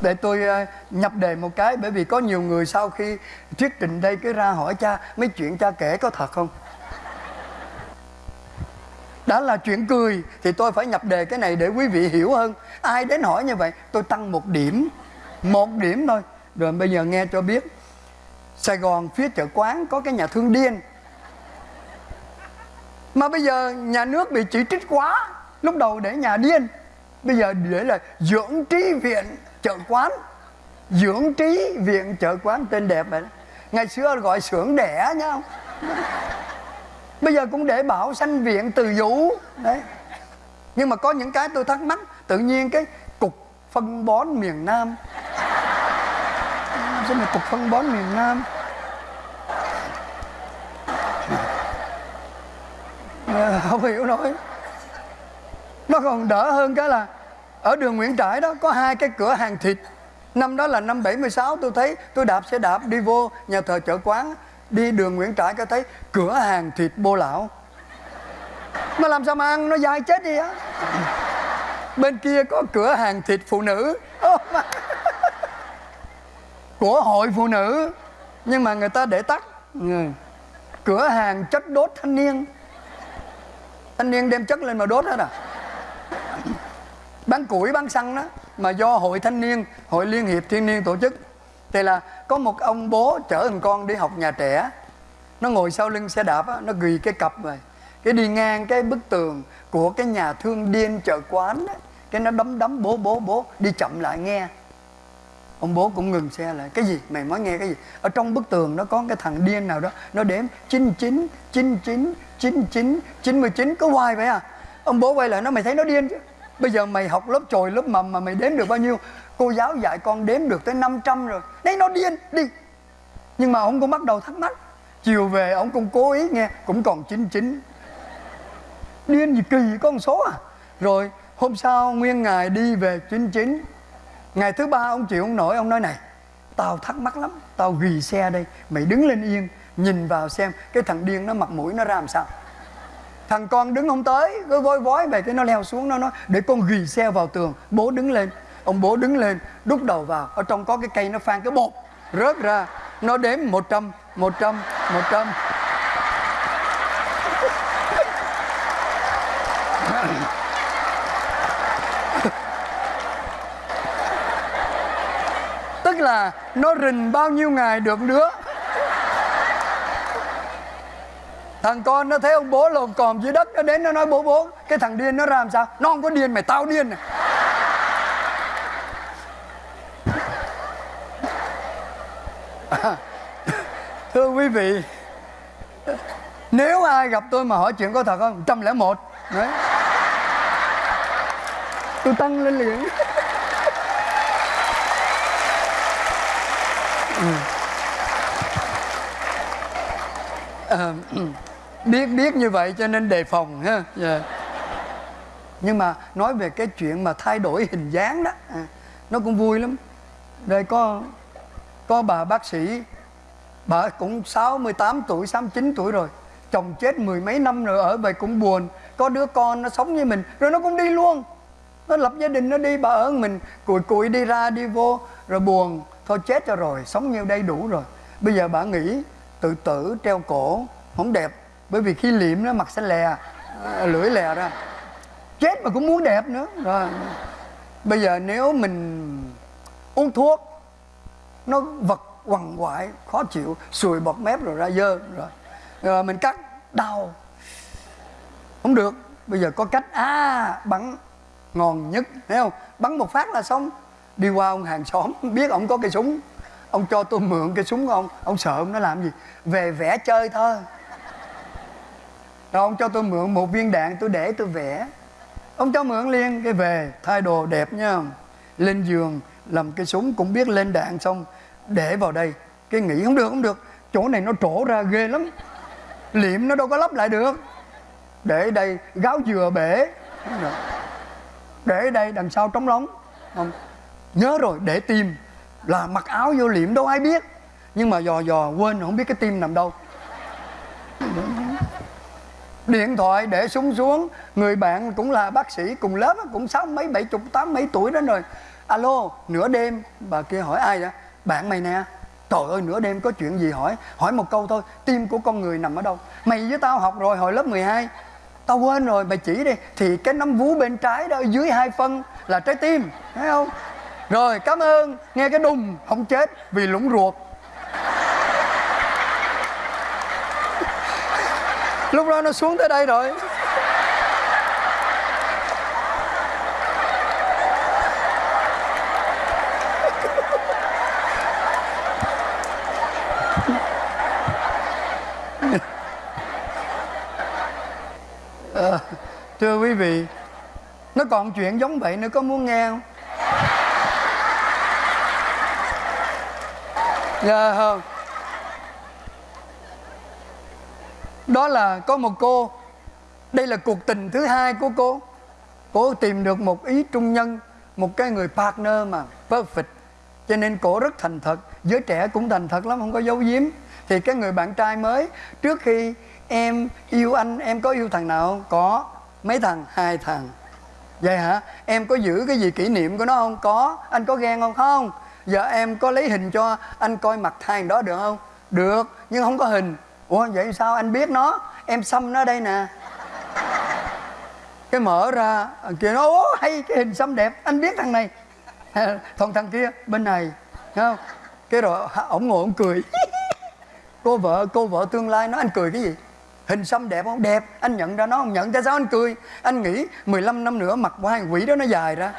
để tôi ờ, nhập đề một cái, bởi vì có nhiều người sau khi thuyết trình đây cứ ra hỏi cha, mấy chuyện cha kể có thật không? Đã là chuyện cười, thì tôi phải nhập đề cái này để quý vị hiểu hơn. Ai đến hỏi như vậy, tôi tăng một điểm một điểm thôi. Rồi bây giờ nghe cho biết, sài gòn phía chợ quán có cái nhà thương điên. Mà bây giờ nhà nước bị chỉ trích quá, lúc đầu để nhà điên, bây giờ để là dưỡng trí viện chợ quán, dưỡng trí viện chợ quán tên đẹp vậy đó. ngày xưa gọi xưởng đẻ nhá bây giờ cũng để bảo sanh viện từ vũ. Đấy. Nhưng mà có những cái tôi thắc mắc, tự nhiên cái cục phân bón miền nam. Sao mà cục phân bón miền nam? Ờ, không hiểu nổi. Nó còn đỡ hơn cái là ở đường Nguyễn Trãi đó, có hai cái cửa hàng thịt. Năm đó là năm 76 tôi thấy, tôi đạp xe đạp đi vô nhà thờ chợ quán, đi đường Nguyễn Trãi có thấy cửa hàng thịt bô lão. Mà làm sao mà ăn, nó dai chết đi á. Bên kia có cửa hàng thịt phụ nữ. Của hội phụ nữ, nhưng mà người ta để tắt. Ừ. cửa hàng chất đốt thanh niên. Thanh niên đem chất lên mà đốt hết à? Bán củi bán xăng đó mà do hội thanh niên hội liên hiệp thiên niên tổ chức. Thì là có một ông bố chở thằng con đi học nhà trẻ. Nó ngồi sau lưng xe đạp á, nó ghi cái cặp rồi. Cái đi ngang cái bức tường của cái nhà thương điên chợ quán đó, cái nó đấm đấm bố bố bố đi chậm lại nghe. Ông bố cũng ngừng xe lại. Cái gì? Mày mới nghe cái gì? Ở trong bức tường nó có cái thằng điên nào đó nó đếm 99 99 99 99 có hoài vậy à? Ông bố quay lại nó mày thấy nó điên chứ? Bây giờ mày học lớp trồi lớp mầm mà mày đếm được bao nhiêu? Cô giáo dạy con đếm được tới 500 rồi. Đấy nó điên, đi. Nhưng mà ông cũng bắt đầu thắc mắc. Chiều về ông cũng cố ý nghe, cũng còn 99 điên gì kỳ có con số à? Rồi, hôm sau nguyên ngày đi về 99 ngày thứ ba ông chịu không nổi, ông nói này, tao thắc mắc lắm, tao ghi xe đây, mày đứng lên yên, nhìn vào xem, cái thằng điên nó mặt mũi nó ra làm sao? Thằng con đứng không tới, cứ vối vói về cái nó leo xuống, nó nói, để con ghì xe vào tường, bố đứng lên. Ông bố đứng lên, đút đầu vào, ở trong có cái cây nó phan cái bột, rớt ra, nó đếm 100 100 100 tức là nó rình bao nhiêu ngày được nữa thằng con nó thấy ông bố lồm còm dưới đất nó đến nó nói bố bố cái thằng điên nó làm sao? Nó không có điên mày tao điên này. À, thưa quý vị nếu ai gặp tôi mà hỏi chuyện có thật không? Trăm lẻ một. Đấy. Tôi tăng lên liền. Ừ. Ờ, ừ biết biết như vậy cho nên đề phòng ha. Yeah. nhưng mà nói về cái chuyện mà thay đổi hình dáng đó à, nó cũng vui lắm. Đây có có bà bác sĩ bà cũng 68 tuổi 69 tuổi rồi chồng chết mười mấy năm rồi ở vậy cũng buồn. Có đứa con nó sống như mình rồi nó cũng đi luôn. Nó lập gia đình nó đi bà ở mình cùi cùi đi ra đi vô rồi buồn. Thôi chết cho rồi sống nhiêu đây đủ rồi. Bây giờ bà nghĩ tự tử treo cổ không đẹp bởi vì khi liệm nó mặt sẽ lè ờ, lưỡi lè ra. Chết mà cũng muốn đẹp nữa. Rồi. Bây giờ nếu mình uống thuốc, nó vật quằn quại, khó chịu, sùi bọt mép rồi ra dơ, rồi. Rồi mình cắt, đau. Không được. Bây giờ có cách. À bắn ngon nhất, thấy không? Bắn một phát là xong. Đi qua ông hàng xóm, biết ông có cây súng. Ông cho tôi mượn cây súng của ông. Ông sợ ông nó làm gì? Về vẽ chơi thôi rồi ông cho tôi mượn một viên đạn tôi để tôi vẽ. Ông cho mượn liền, cái về, thay đồ đẹp nha. Lên giường, làm cái súng cũng biết lên đạn xong, để vào đây. Cái nghĩ không được không được. Chỗ này nó trổ ra ghê lắm. Liệm nó đâu có lắp lại được. Để đây, gáo dừa bể. Để đây, đằng sau trống lóng. Không, nhớ rồi, để tim. Là mặc áo vô liệm đâu ai biết. Nhưng mà dò dò quên, không biết cái tim nằm đâu điện thoại để súng xuống. Người bạn cũng là bác sĩ cùng lớp, cũng sáu mấy, bảy chục, tám mấy tuổi đó rồi. Alo, nửa đêm. Bà kia hỏi ai vậy? Bạn mày nè. Trời ơi, nửa đêm có chuyện gì hỏi? Hỏi một câu thôi, tim của con người nằm ở đâu? Mày với tao học rồi hồi lớp 12 tao quên rồi, mày chỉ đi. Thì cái nấm vú bên trái đó dưới hai phân là trái tim, thấy không? Rồi, cảm ơn. Nghe cái đùng, không chết vì lũng ruột. Lúc đó nó xuống tới đây rồi. À, thưa quý vị nó còn chuyện giống vậy nữa có muốn nghe không? Dạ không. Đó là có một cô. Đây là cuộc tình thứ hai của cô. Cô tìm được một ý trung nhân, một cái người partner mà perfect. Cho nên cổ rất thành thật. Giới trẻ cũng thành thật lắm, không có giấu giếm. Thì cái người bạn trai mới, trước khi em yêu anh, em có yêu thằng nào không? Có. Mấy thằng? Hai thằng. Vậy hả? Em có giữ cái gì kỷ niệm của nó không? Có. Anh có ghen không? Không. Giờ em có lấy hình cho anh coi mặt thằng đó được không? Được, nhưng không có hình ủa, vậy sao anh biết nó? Em xăm nó đây nè. Cái mở ra kia nó ố hay, cái hình xăm đẹp. Anh biết thằng này. Thằng thằng kia, bên này, thấy không? Cái rồi ổng ngồi ổng cười. Cô vợ cô vợ tương lai nó anh cười cái gì? Hình xăm đẹp không? Đẹp. Anh nhận ra nó không? Nhận, tại sao anh cười? Anh nghĩ 15 năm nữa mặt của hai quỷ đó nó dài ra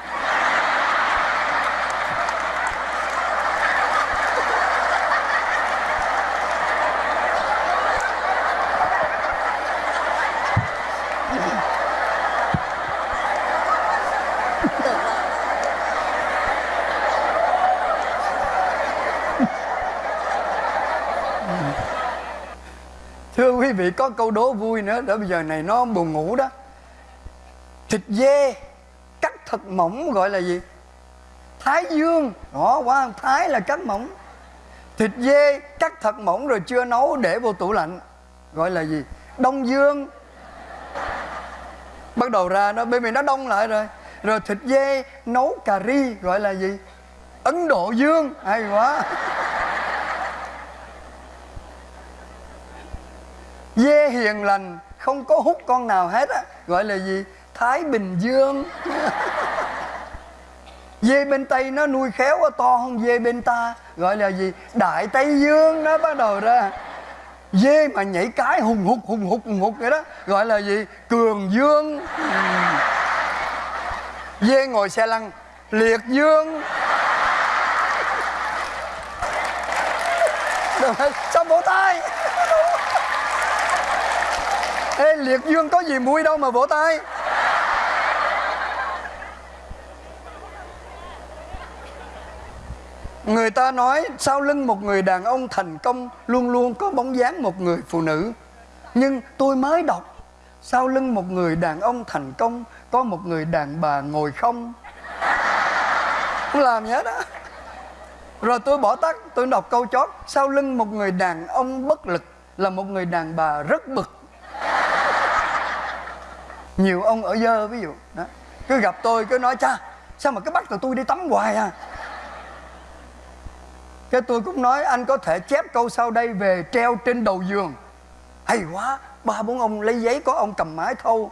thưa quý vị có câu đố vui nữa để bây giờ này nó buồn ngủ đó. Thịt dê, cắt thật mỏng gọi là gì? Thái dương. Đó quá thái là cắt mỏng. Thịt dê, cắt thật mỏng rồi chưa nấu để vô tủ lạnh, gọi là gì? Đông dương. Bắt đầu ra nó bởi vì nó đông lại rồi. Rồi thịt dê, nấu cà ri, gọi là gì? Ấn độ dương. Hay quá. Dê hiền lành không có hút con nào hết á. Gọi là gì? Thái bình dương. Dê bên tây nó nuôi khéo quá to hơn dê bên ta. Gọi là gì? Đại tây dương nó bắt đầu ra. Dê mà nhảy cái hùng hục hùng hục hùng hục vậy đó. Gọi là gì? Cường dương. Dê ngồi xe lăn liệt dương. Được rồi, xong vỗ tay? Liệt dương có gì vui đâu mà vỗ tay. Người ta nói sau lưng một người đàn ông thành công, Luôn luôn có bóng dáng một người phụ nữ. Nhưng tôi mới đọc, Sau lưng một người đàn ông thành công, Có một người đàn bà ngồi không? Không làm gì hết á. Rồi tôi bỏ tắt, Tôi đọc câu chót. Sau lưng một người đàn ông bất lực Là một người đàn bà rất bực nhiều ông ở dơ, ví dụ. Đó. cứ gặp tôi, cứ nói, cha, sao mà cứ bắt tụi tôi đi tắm hoài à? Cái tôi cũng nói, anh có thể chép câu sau đây về treo trên đầu giường. Hay quá, ba bốn ông lấy giấy có ông cầm mái thâu.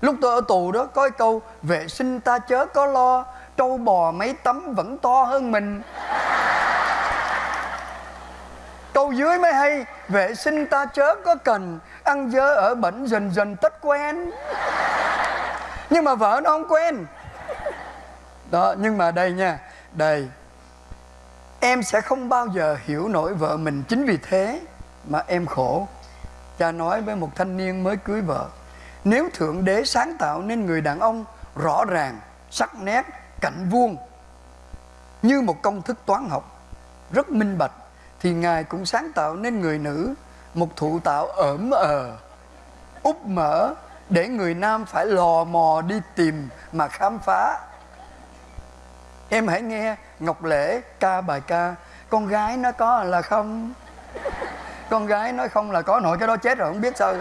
Lúc tôi ở tù đó, có cái câu, vệ sinh ta chớ có lo, trâu bò mấy tấm vẫn to hơn mình câu dưới mới hay. Vệ sinh ta chớ có cần, ăn dơ ở bẩn dần dần tất quen. Nhưng mà vợ nó không quen. Đó, nhưng mà đây nha, đây. Em sẽ không bao giờ hiểu nổi vợ mình, chính vì thế mà em khổ. Cha nói với một thanh niên mới cưới vợ, nếu thượng đế sáng tạo nên người đàn ông rõ ràng, sắc nét cạnh vuông, như một công thức toán học, rất minh bạch thì ngài cũng sáng tạo nên người nữ, một thụ tạo ẩm ờ úp mở để người nam phải lò mò đi tìm mà khám phá. Em hãy nghe ngọc lễ ca bài ca, con gái nó có là không? Con gái nói không là có, nội cái đó chết rồi, không biết sao.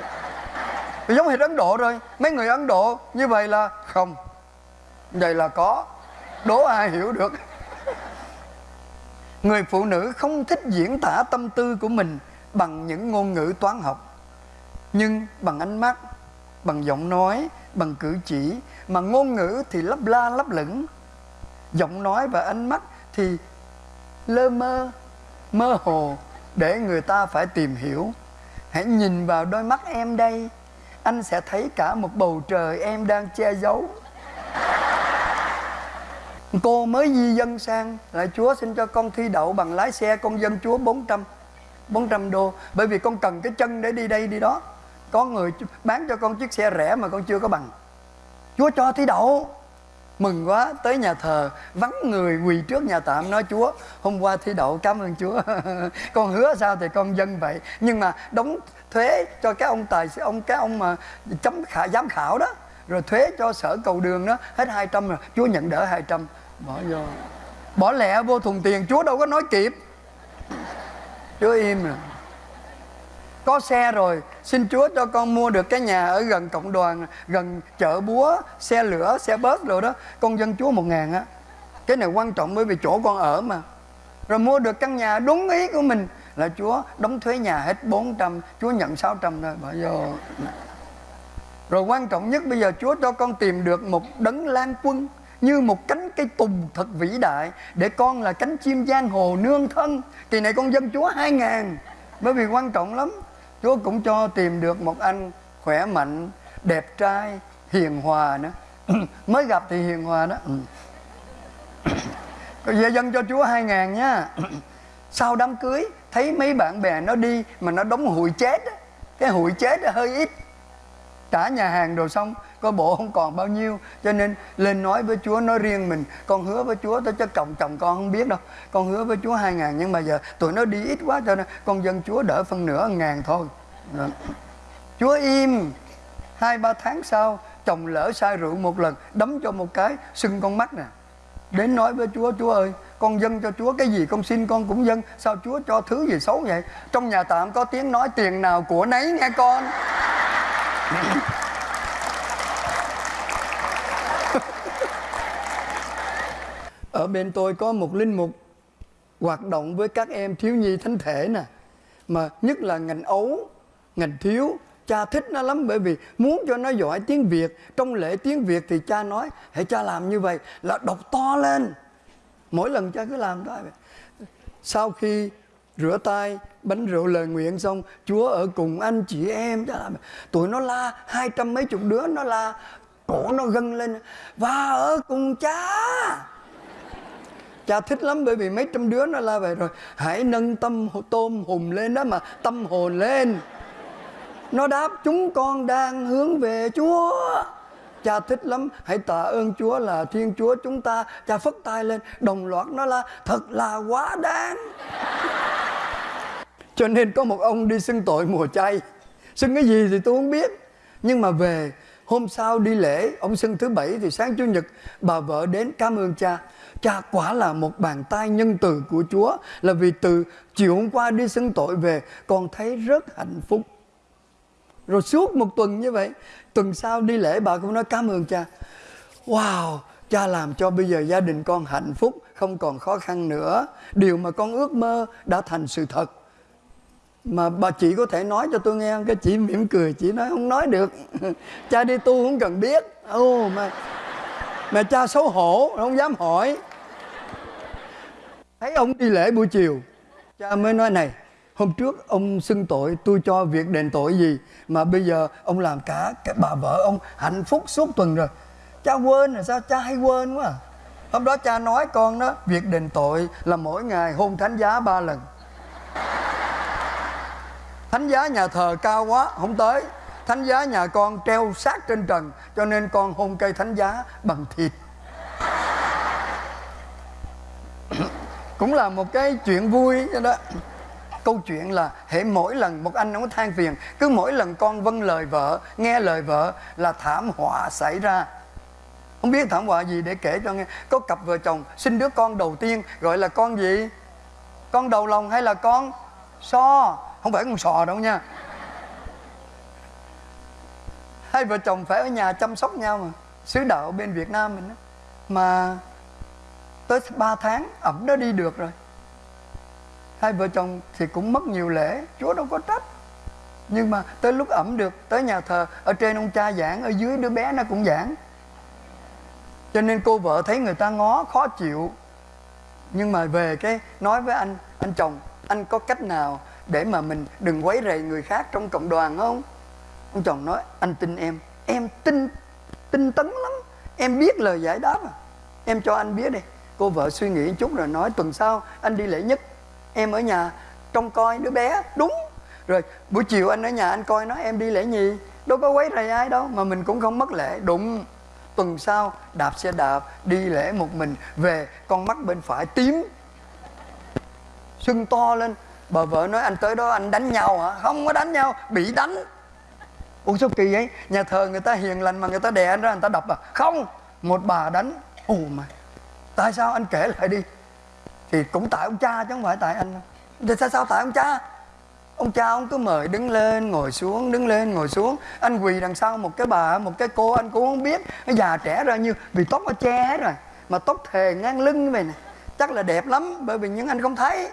Giống hệt ấn độ rồi mấy người ấn độ như vậy là không, vậy là có, đố ai hiểu được người phụ nữ không thích diễn tả tâm tư của mình bằng những ngôn ngữ toán học. Nhưng bằng ánh mắt, bằng giọng nói, bằng cử chỉ mà ngôn ngữ thì lấp la lấp lửng. Giọng nói và ánh mắt thì lơ mơ mơ hồ để người ta phải tìm hiểu. Hãy nhìn vào đôi mắt em đây, anh sẽ thấy cả một bầu trời em đang che giấu cô mới di dân sang lại chúa xin cho con thi đậu bằng lái xe, con dân chúa 400 400 đô. Bởi vì con cần cái chân để đi đây, đi đó. Có người bán cho con chiếc xe rẻ mà con chưa có bằng. Chúa cho thi đậu. Mừng quá, tới nhà thờ, vắng người quỳ trước nhà tạm, nói, chúa, hôm qua thi đậu, cảm ơn chúa. Con hứa sao thì con dân vậy. Nhưng mà đóng thuế cho cái ông tài ông, cái ông mà chấm khả giám khảo đó, rồi thuế cho sở cầu đường đó, hết 200 rồi. Chúa nhận đỡ 200 bỏ vô. Bỏ lẹ vô thùng tiền, chúa đâu có nói kịp. Chúa im rồi. Có xe rồi, xin chúa cho con mua được cái nhà ở gần cộng đoàn, gần chợ búa, xe lửa, xe bớt rồi đó. Con dân chúa một ngàn á. Cái này quan trọng bởi vì chỗ con ở mà. Rồi mua được căn nhà đúng ý của mình là chúa đóng thuế nhà hết 400 chúa nhận 600 thôi, bỏ vô. Rồi quan trọng nhất bây giờ chúa cho con tìm được một đấng lan quân như một cánh cây tùng thật vĩ đại để con là cánh chim giang hồ nương thân kỳ này con dân chúa hai ngàn bởi vì quan trọng lắm Chúa cũng cho tìm được một anh khỏe mạnh, đẹp trai, hiền hòa nữa. Mới gặp thì hiền hòa đó. Về dân cho Chúa hai ngàn nha. Sau đám cưới thấy mấy bạn bè nó đi mà nó đóng hụi chết. Cái hụi chết hơi ít. Trả nhà hàng đồ xong coi bộ không còn bao nhiêu. Cho nên lên nói với Chúa, nói riêng mình, con hứa với Chúa tôi cho chồng chồng con không biết đâu. Con hứa với Chúa hai ngàn, nhưng mà giờ tụi nó đi ít quá cho nên con dân Chúa đỡ phân nửa ngàn thôi. Đó. Chúa im. Hai, ba tháng sau, chồng lỡ sai rượu một lần, đấm cho một cái, sưng con mắt nè. Đến nói với Chúa Chúa ơi, con dân cho Chúa cái gì con xin con cũng dân. Sao Chúa cho thứ gì xấu vậy? Trong nhà tạm có tiếng nói, tiền nào của nấy nghe con. ở bên tôi có một linh mục hoạt động với các em thiếu nhi thánh thể nè. Mà nhất là ngành ấu, ngành thiếu, cha thích nó lắm, bởi vì muốn cho nó giỏi tiếng việt. Trong lễ tiếng việt thì cha nói, hãy cha làm như vậy là đọc to lên. Mỗi lần cha cứ làm thôi sau khi rửa tay, bánh rượu lời nguyện xong, chúa ở cùng anh chị em. Cha làm, tụi nó la hai trăm mấy chục đứa, nó la, cổ nó gân lên, và ở cùng cha cha thích lắm, bởi vì mấy trăm đứa nó la về rồi, hãy nâng tâm tôm hùm lên đó mà tâm hồn lên. Nó đáp, chúng con đang hướng về chúa. Cha thích lắm, hãy tạ ơn chúa là thiên chúa chúng ta. Cha phất tay lên, đồng loạt nó la, thật là quá đáng. Cho nên có một ông đi xưng tội mùa chay. Xưng cái gì thì tôi không biết, nhưng mà về hôm sau đi lễ, ông xưng thứ bảy thì sáng chủ nhật, bà vợ đến cảm ơn cha. Cha quả là một bàn tay nhân từ của chúa, là vì từ chiều hôm qua đi xưng tội về, con thấy rất hạnh phúc. Rồi suốt một tuần như vậy, tuần sau đi lễ, bà cũng nói cảm ơn cha. Wow, cha làm cho bây giờ gia đình con hạnh phúc, không còn khó khăn nữa. Điều mà con ước mơ đã thành sự thật mà bà chị có thể nói cho tôi nghe cái chị mỉm cười chị nói không nói được. Cha đi tu không cần biết. Ô oh, mà mà cha xấu hổ không dám hỏi. Thấy ông đi lễ buổi chiều cha mới nói này hôm trước ông xưng tội tôi cho việc đền tội gì mà bây giờ ông làm cả cái bà vợ ông hạnh phúc suốt tuần rồi. Cha quên rồi sao? Cha hay quên quá à. hôm đó cha nói con đó việc đền tội là mỗi ngày hôn thánh giá ba lần thánh giá nhà thờ cao quá, không tới. Thánh giá nhà con treo sát trên trần, cho nên con hôn cây thánh giá bằng thịt. Cũng là một cái chuyện vui đó câu chuyện là hệ mỗi lần một anh ông than phiền, cứ mỗi lần con vâng lời vợ, nghe lời vợ là thảm họa xảy ra. Không biết thảm họa gì để kể cho nghe. Có cặp vợ chồng sinh đứa con đầu tiên, gọi là con gì? Con đầu lòng hay là con so? Không phải con sò đâu nha. Hai vợ chồng phải ở nhà chăm sóc nhau mà. Sứ đạo bên Việt Nam mình đó. mà tới 3 tháng, ẩm nó đi được rồi. Hai vợ chồng thì cũng mất nhiều lễ, chúa đâu có trách. Nhưng mà tới lúc ẩm được, tới nhà thờ, ở trên ông cha giảng, ở dưới đứa bé nó cũng giảng. Cho nên cô vợ thấy người ta ngó, khó chịu. Nhưng mà về cái nói với anh anh chồng, anh có cách nào để mà mình đừng quấy rầy người khác trong cộng đoàn không? Ông chồng nói, anh tin em. Em tin, tinh tấn lắm. Em biết lời giải đáp à. Em cho anh biết đi. Cô vợ suy nghĩ chút rồi nói, tuần sau anh đi lễ nhất. Em ở nhà trông coi đứa bé. Đúng. Rồi buổi chiều anh ở nhà anh coi nó em đi lễ nhì. Đâu có quấy rầy ai đâu, mà mình cũng không mất lễ. Đụng tuần sau đạp xe đạp, đi lễ một mình, về con mắt bên phải tím, sưng to lên bà vợ nói anh tới đó anh đánh nhau hả? Không có đánh nhau, bị đánh. Ủa sao kỳ vậy? Nhà thờ người ta hiền lành mà người ta đè anh ra, người ta đập à? Không, một bà đánh. Ồ mà, tại sao anh kể lại đi? Thì cũng tại ông cha chứ không phải tại anh thì sao sao tại ông cha? Ông cha ông cứ mời đứng lên, ngồi xuống, đứng lên, ngồi xuống. Anh quỳ đằng sau một cái bà, một cái cô, anh cũng không biết. Nó già trẻ ra như, vì tóc nó che hết rồi, mà tóc thề ngang lưng như vậy nè. Chắc là đẹp lắm, bởi vì những anh không thấy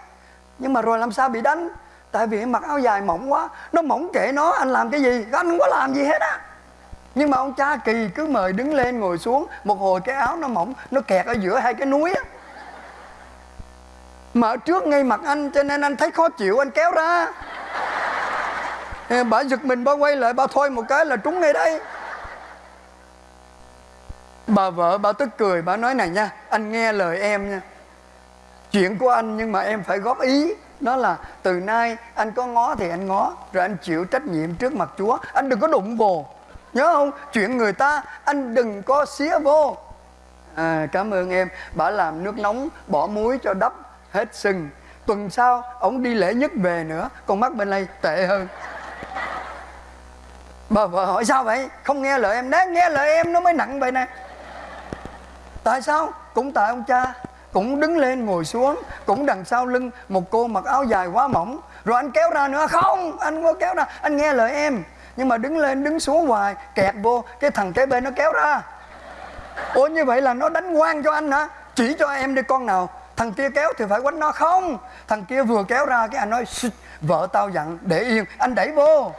nhưng mà rồi làm sao bị đánh? Tại vì mặc áo dài mỏng quá. Nó mỏng kệ nó, anh làm cái gì? Anh không có làm gì hết á. Nhưng mà ông cha kỳ cứ mời đứng lên ngồi xuống. Một hồi cái áo nó mỏng, nó kẹt ở giữa hai cái núi á. Mà ở trước ngay mặt anh, cho nên anh thấy khó chịu, anh kéo ra. Bà giật mình, bà quay lại, bà thôi một cái là trúng ngay đây. Bà vợ, bà tức cười, bà nói này nha, anh nghe lời em nha chuyện của anh nhưng mà em phải góp ý. Đó là từ nay anh có ngó thì anh ngó rồi anh chịu trách nhiệm trước mặt chúa. Anh đừng có đụng vô nhớ không? Chuyện người ta anh đừng có xía vô. À, cảm ơn em. Bà làm nước nóng bỏ muối cho đắp hết sưng tuần sau ông đi lễ nhất về nữa. Con mắt bên đây tệ hơn. Bà vợ hỏi sao vậy? Không nghe lời em. Đấy nghe lời em nó mới nặng vậy nè. Tại sao? Cũng tại ông cha cũng đứng lên ngồi xuống, cũng đằng sau lưng một cô mặc áo dài quá mỏng. Rồi anh kéo ra nữa, không, anh có kéo ra, anh nghe lời em. Nhưng mà đứng lên, đứng xuống hoài kẹt vô, cái thằng kế bên nó kéo ra. Ủa, như vậy là nó đánh quan cho anh hả? Chỉ cho em đi con nào. Thằng kia kéo thì phải quánh nó. Không, thằng kia vừa kéo ra cái anh nói vợ tao dặn, để yên. Anh đẩy vô.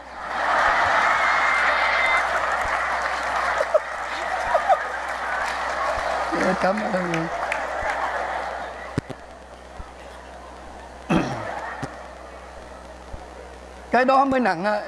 Cảm ơn. Cái đó mới nặng á.